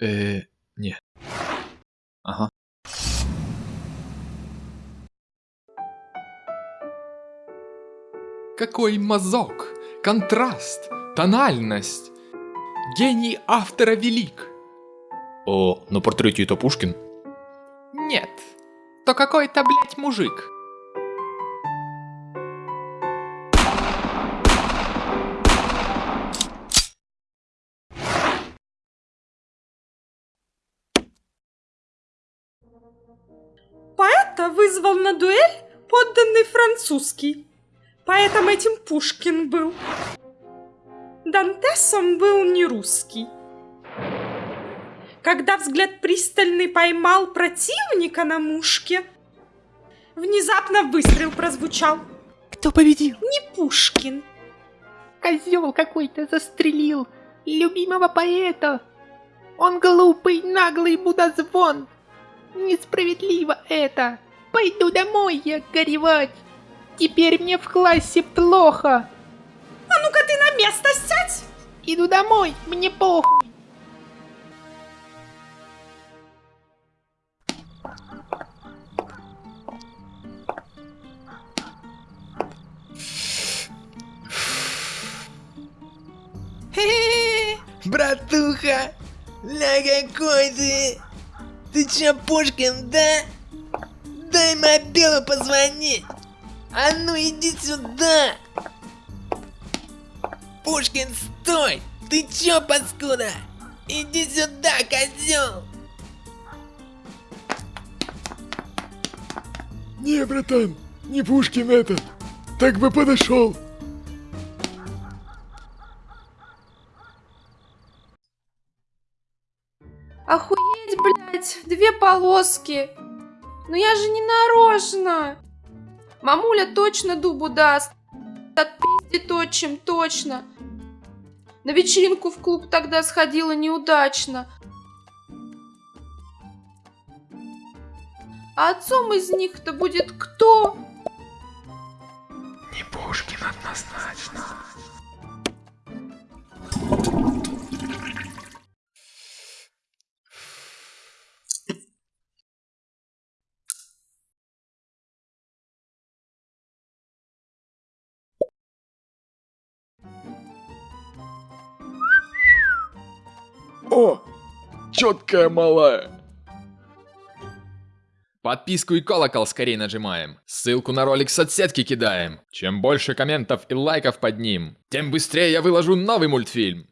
Э, не. Ага. Какой мазок, контраст, тональность. Гений автора велик. О, но портрете это Пушкин? Нет, то какой-то, блядь, мужик. Поэта вызвал на дуэль подданный французский. Поэтом этим Пушкин был. Дантесом был не русский. Когда взгляд пристальный поймал противника на мушке, внезапно выстрел прозвучал. Кто победил? Не Пушкин. Козел какой-то застрелил любимого поэта. Он глупый, наглый мудозвон. Несправедливо это. Пойду домой я горевать. Теперь мне в классе плохо. А ну-ка ты на место сядь! Иду домой, мне похуй. Братуха, ля какой ты! Ты чё, Пушкин, да? Мобилу позвонить! А ну иди сюда! Пушкин, стой! Ты чё, паскуда? Иди сюда, козел! Не, братан, не Пушкин это. Так бы подошел. Охуеть, блядь, две полоски. Ну я же не нарочно. Мамуля точно дубу даст. Отпиздит отчим, точно. На вечеринку в клуб тогда сходила неудачно. А отцом из них-то будет кто? О, четкая малая. Подписку и колокол скорее нажимаем. Ссылку на ролик в соцсетки кидаем. Чем больше комментов и лайков под ним, тем быстрее я выложу новый мультфильм.